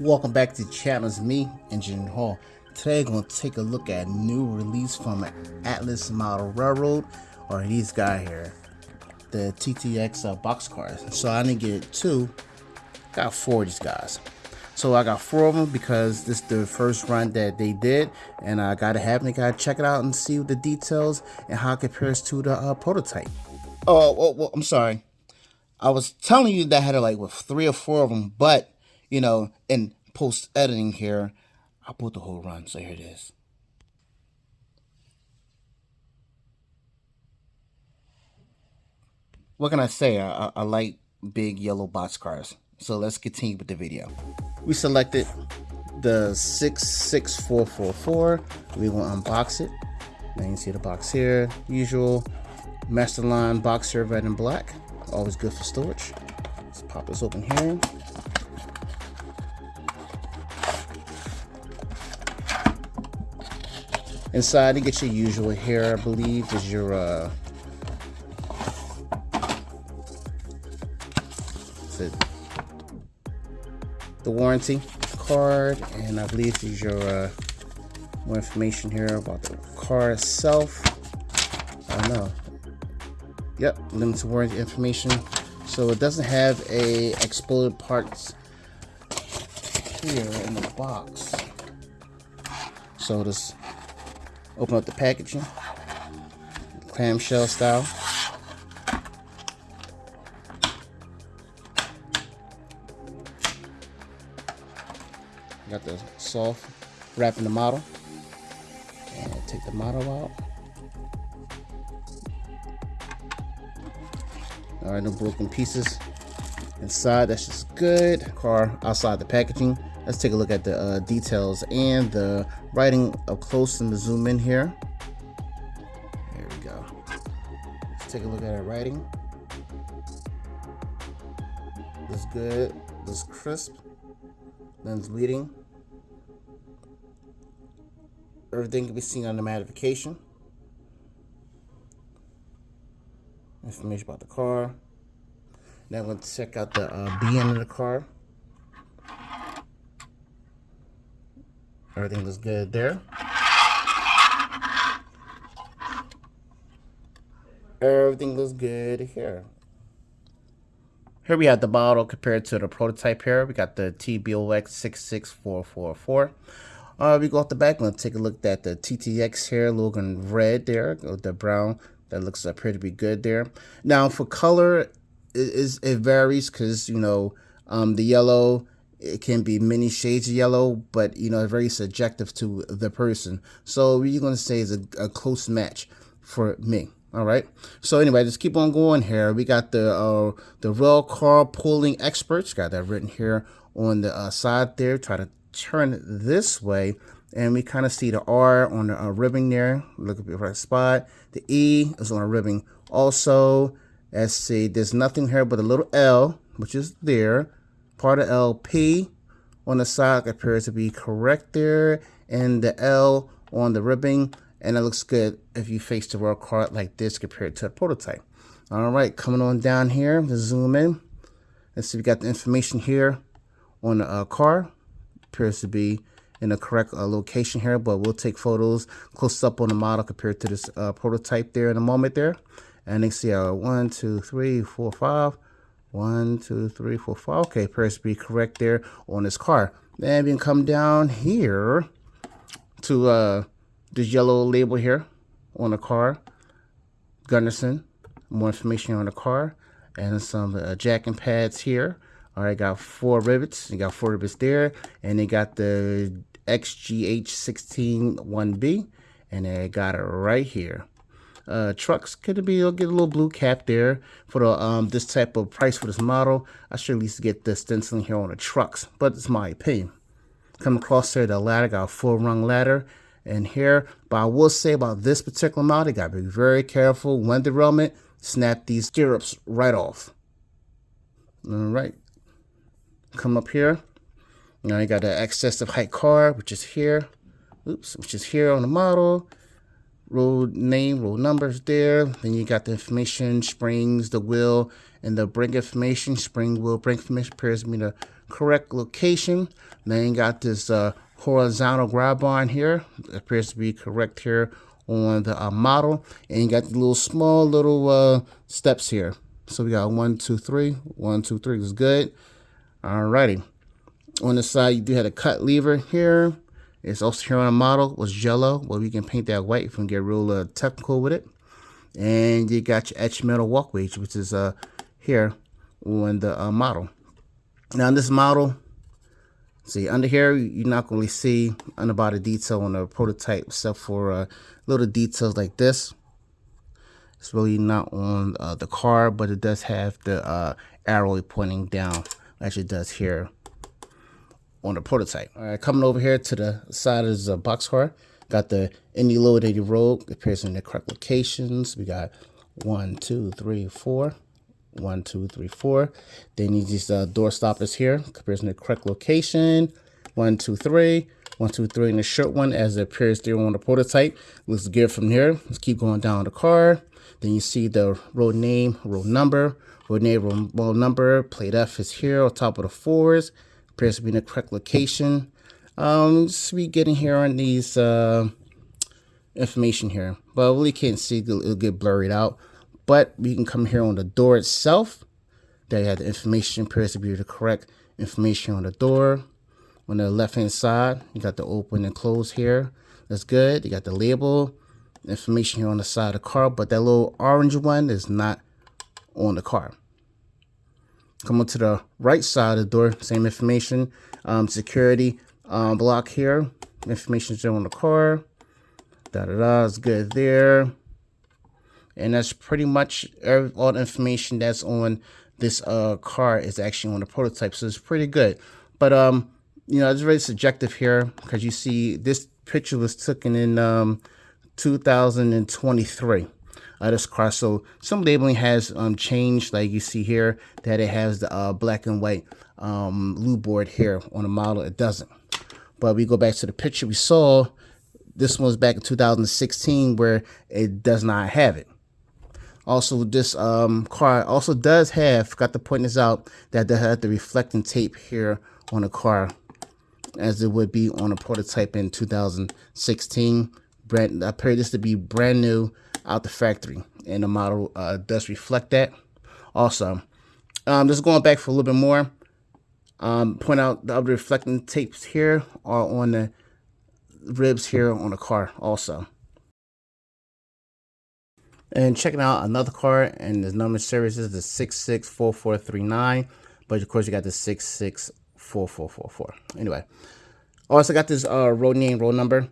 Welcome back to Chapman's Me, Engineer Hall. Today, I'm going to take a look at a new release from Atlas Model Railroad, or these guy here, the TTX uh, box cars. So I didn't get two, got four of these guys. So I got four of them because this is the first run that they did, and I gotta have them. Gotta check it out and see the details and how it compares to the uh, prototype. Oh, well, I'm sorry. I was telling you that I had like with three or four of them, but you know, in post editing here, I'll put the whole run. So here it is. What can I say? I, I like big yellow box cars. So let's continue with the video. We selected the 66444. We will unbox it. Now you can see the box here. Usual Masterline box red and black. Always good for storage. Let's pop this open here. Inside, you get your usual here, I believe, is your uh, it, the warranty card, and I believe is your uh, more information here about the car itself. I don't know. Yep, limited warranty information. So it doesn't have a exploded parts here in the box. So this Open up the packaging. Clamshell style. Got the soft wrapping the model. And take the model out. All right, no broken pieces inside. That's just good. Car outside the packaging. Let's take a look at the uh, details and the writing up close and the zoom in here. There we go. Let's take a look at our writing. Looks good. Looks crisp. Lens leading. Everything can be seen on the magnification. Information about the car. Now I'm going to check out the uh, B end of the car. Everything looks good there. Everything looks good here. Here we have the model compared to the prototype here. We got the TBOX 66444. Uh, we go off the back, let's take a look at the TTX here, looking red there, the brown, that looks uh, pretty be good there. Now for color, it, is, it varies because, you know, um, the yellow it can be many shades of yellow, but you know, very subjective to the person. So you're gonna say is a, a close match for me. All right. So anyway, just keep on going here. We got the uh, the rail car pulling experts. Got that written here on the uh, side there. Try to turn it this way, and we kind of see the R on the uh, ribbing there. Look at the right spot. The E is on a ribbing. Also, let's see. There's nothing here but a little L, which is there part of LP on the sock appears to be correct there and the L on the ribbing and it looks good if you face the rail card like this compared to a prototype. All right, coming on down here, let's zoom in. Let's see, we got the information here on the uh, car. Appears to be in the correct uh, location here, but we'll take photos close up on the model compared to this uh, prototype there in a moment there. And you see our one, two, three, four, five, one, two, three, four, five. Okay, to be correct there on this car. Then we can come down here to uh, this yellow label here on the car. Gunderson. More information on the car. And some uh, jacking pads here. All right, got four rivets. You got four rivets there. And they got the XGH16 1B. And they got it right here uh, trucks could be you'll get a little blue cap there for the um, this type of price for this model. I should at least get the stenciling here on the trucks, but it's my opinion. Come across here, the ladder got a full rung ladder and here, but I will say about this particular model, you gotta be very careful when derailment, snap these stirrups right off. All right, come up here. Now you got the excessive height car, which is here. Oops, which is here on the model road name, road numbers there. Then you got the information, springs, the wheel, and the brake information. Spring, wheel, brake information appears to be the correct location. Then you got this uh, horizontal grab on here. It appears to be correct here on the uh, model. And you got the little small little uh, steps here. So we got one, two, three. One, two, three is good. Alrighty. On the side, you do have a cut lever here. It's also here on the model was yellow. Well, we can paint that white if we can get real uh, technical with it. And you got your etched metal walkways, which is uh, here on the uh, model. Now, in this model, see under here, you're not going to see underbody detail on the prototype except for uh, little details like this. It's really not on uh, the car, but it does have the uh, arrow pointing down as it does here on the prototype. All right, coming over here to the side of the box car, got the Indy loaded road appears in the correct locations. We got one, two, three, four. One, two, three, four. Then you these uh, door stoppers here, appears in the correct location. One, two, three. One, two, three, and the short one as it appears there on the prototype. Looks good from here. Let's keep going down the car. Then you see the road name, road number, road name, road number. Plate F is here on top of the fours appears to be in the correct location. Um, just be getting here on these uh, information here, but really can't see it'll get blurred out. But we can come here on the door itself. There you have the information appears to be the correct information on the door. On the left hand side, you got the open and close here. That's good. You got the label information here on the side of the car, but that little orange one is not on the car. Come on to the right side of the door, same information. Um, security um, block here. Information still on the car. Da da da is good there. And that's pretty much every, all the information that's on this uh, car is actually on the prototype. So it's pretty good. But, um, you know, it's very subjective here because you see this picture was taken in um, 2023 uh, this car. So some labeling has um, changed, like you see here, that it has the uh, black and white um, lube board here on the model. It doesn't. But we go back to the picture we saw. This one's back in 2016 where it does not have it. Also, this um, car also does have, got to point this out, that they have the reflecting tape here on the car as it would be on a prototype in 2016. Brand, I appear this to be brand new out the factory and the model uh, does reflect that. Also um, just going back for a little bit more um, point out the other reflecting tapes here are on the ribs here on the car also. And checking out another car and the number series is the 664439 but of course you got the 664444 anyway also got this uh, road name road number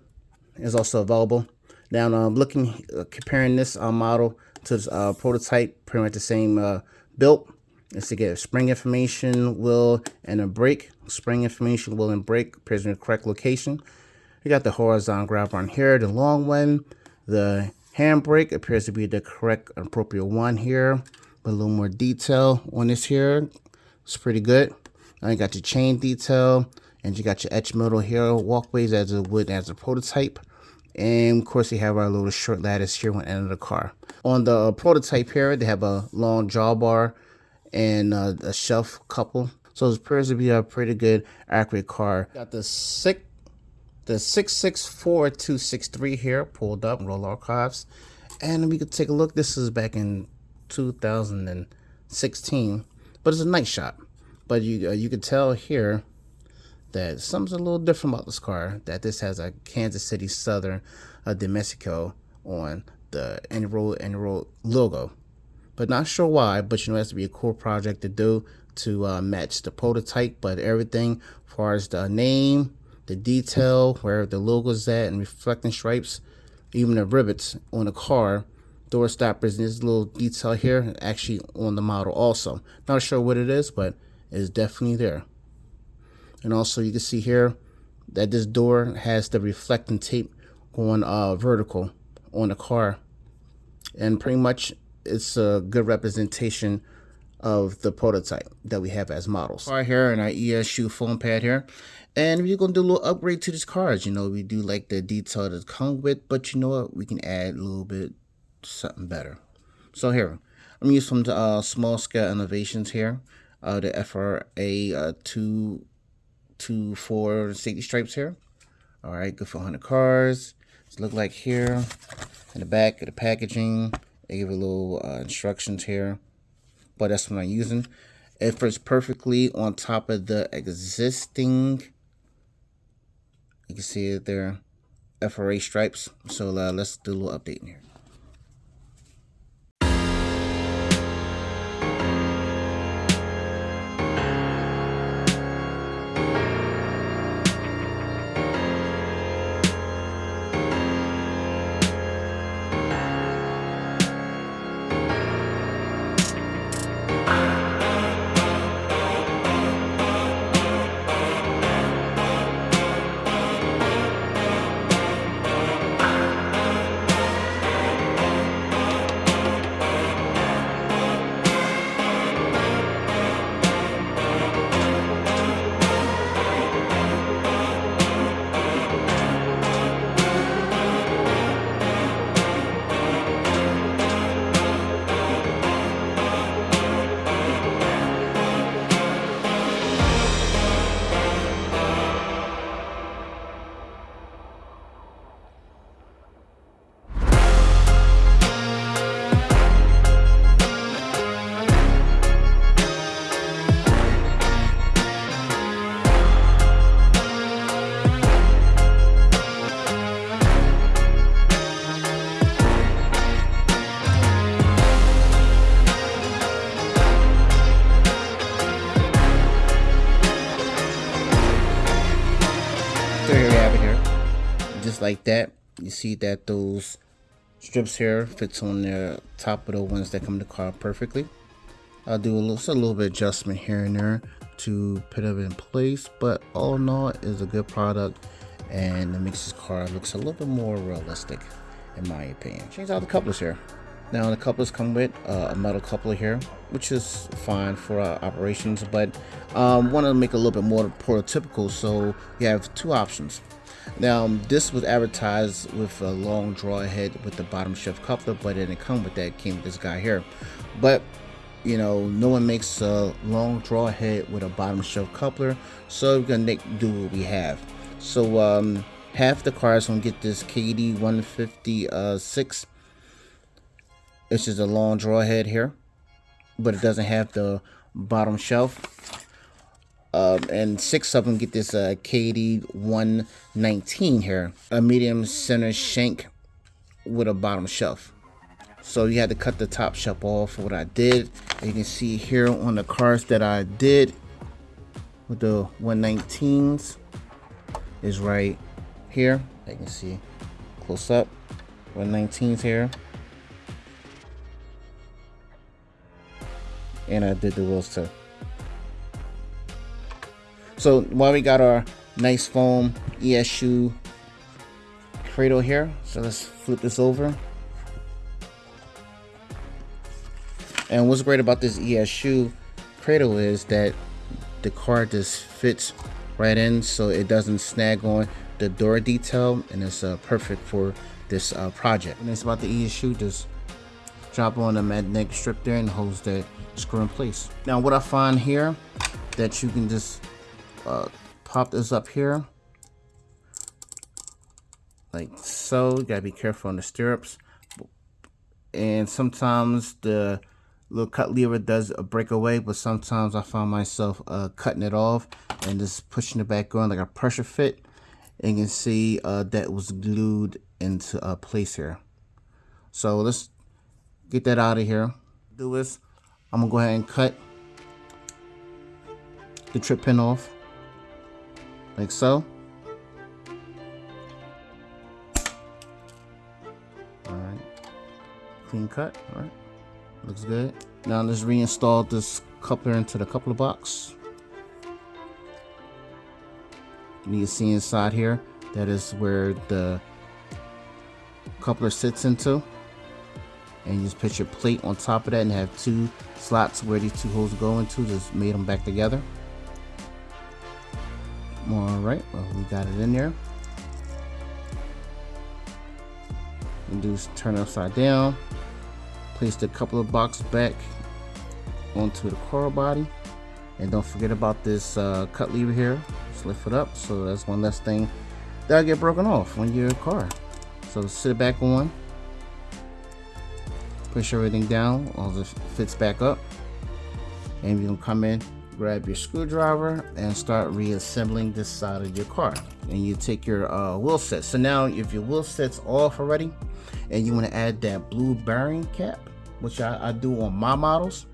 is also available now I'm looking, uh, comparing this uh, model to this uh, prototype, pretty much the same uh, built. Is to get spring information, wheel, and a brake. Spring information, wheel, and brake appears in the correct location. We got the horizontal grab on here, the long one. The handbrake appears to be the correct appropriate one here. With a little more detail on this here. It's pretty good. Now you got your chain detail, and you got your etched metal here walkways as it would as a prototype. And of course, they have our little short lattice here on the end of the car. On the prototype here, they have a long drawbar and uh, a shelf couple. So it appears to be a pretty good, accurate car. Got the six, the 664263 here pulled up, roll archives. And we could take a look. This is back in 2016, but it's a nice shot. But you uh, you could tell here that something's a little different about this car. That this has a Kansas City Southern uh, Mexico on the Enroll Enroll logo. But not sure why, but you know, it has to be a cool project to do to uh, match the prototype. But everything as far as the name, the detail, where the logo's at, and reflecting stripes, even the rivets on the car, door stoppers, and this little detail here, actually on the model also. Not sure what it is, but it's definitely there. And also you can see here that this door has the reflecting tape going uh, vertical on the car. And pretty much it's a good representation of the prototype that we have as models. Right here in our ESU foam pad here. And we're going to do a little upgrade to these cars. You know, we do like the detail that come with, but you know what? We can add a little bit something better. So here, I'm using some uh, small scale innovations here. uh, the FRA uh, 224 safety stripes here. All right, good for 100 cars. It's look like here in the back of the packaging. They give a little uh, instructions here, but that's what I'm using. It fits perfectly on top of the existing. You can see it there, FRA stripes. So uh, let's do a little update here. Like that. You see that those strips here fits on the top of the ones that come in the car perfectly. I'll do a little, a little bit adjustment here and there to put it in place but all in all is a good product and it makes this car looks a little bit more realistic in my opinion. Change out the couplers here. Now the couplers come with uh, a metal coupler here which is fine for uh, operations but um, want to make a little bit more prototypical so you have two options now, this was advertised with a long draw head with the bottom shelf coupler, but it didn't come with that. It came with this guy here. But, you know, no one makes a long draw head with a bottom shelf coupler, so we're to do what we have. So, um, half the cars gonna get this KD 156. It's just a long draw head here, but it doesn't have the bottom shelf um, and six of them get this uh, KD 119 here, a medium center shank with a bottom shelf. So you had to cut the top shelf off what I did. You can see here on the cards that I did with the 119s is right here. You can see close up 119s here. And I did the wheels too. So while we got our nice foam ESU cradle here, so let's flip this over. And what's great about this ESU cradle is that the car just fits right in so it doesn't snag on the door detail and it's uh, perfect for this uh, project. And it's about the ESU, just drop on the magnetic strip there and holds that screw in place. Now what I find here that you can just uh, pop this up here. Like so you gotta be careful on the stirrups. And sometimes the little cut lever does a breakaway but sometimes I find myself uh, cutting it off and just pushing it back on like a pressure fit and you can see uh, that was glued into a place here. So let's get that out of here. Do this. I'm gonna go ahead and cut the trip pin off like so. Alright, clean cut, alright, looks good. Now let's reinstall this coupler into the coupler box. You can see inside here, that is where the coupler sits into. And you just put your plate on top of that and have two slots where these two holes go into, just made them back together. All right, well, we got it in there. And do turn upside down. Place the couple of boxes back onto the car body. And don't forget about this uh, cut lever here. Just lift it up. So that's one less thing that'll get broken off on your car. So sit it back on. Push everything down. All this fits back up. And you can come in, grab your screwdriver, and start reassembling this side of your car. And you take your uh, wheel set. So now if your wheel set's off already, and you want to add that blue bearing cap, which I, I do on my models,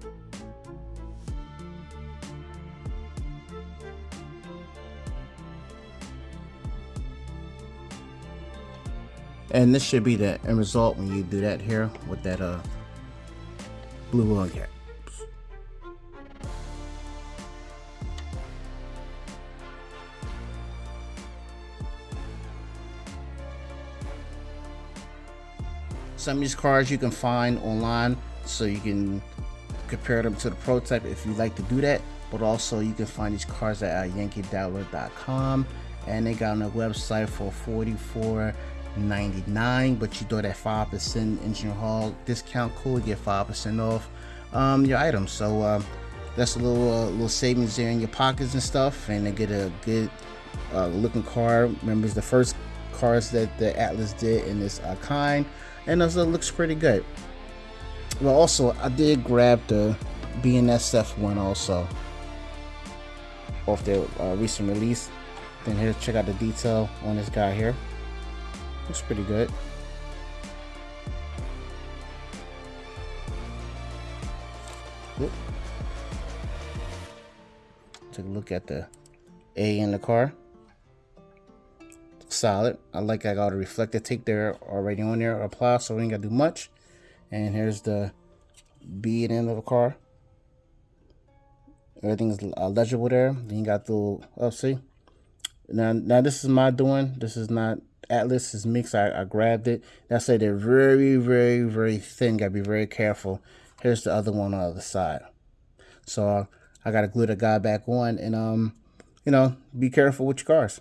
and this should be the end result when you do that here with that uh blue one cap some of these cars you can find online so you can compare them to the prototype if you like to do that. But also you can find these cars at yankeedabbler.com and they got on a website for 44 99 but you throw that 5% engine hall discount code get 5% off um, your items. So uh, that's a little uh, little savings there in your pockets and stuff and they get a good uh, looking car remember it's the first cars that the Atlas did in this uh, kind and it looks pretty good well also I did grab the BNSF one also off their uh, recent release then here check out the detail on this guy here Looks pretty good. Oop. Take a look at the A in the car. Solid. I like I got a reflector tape there already on there apply so we ain't gotta do much. And here's the B end of the car. Everything's uh, legible there. Then you got the oh see. Now now this is my doing. This is not Atlas is mixed. I, I grabbed it. I said they're very, very, very thin. Gotta be very careful. Here's the other one on the other side. So I gotta glue the guy back on and um, you know, be careful with your cars.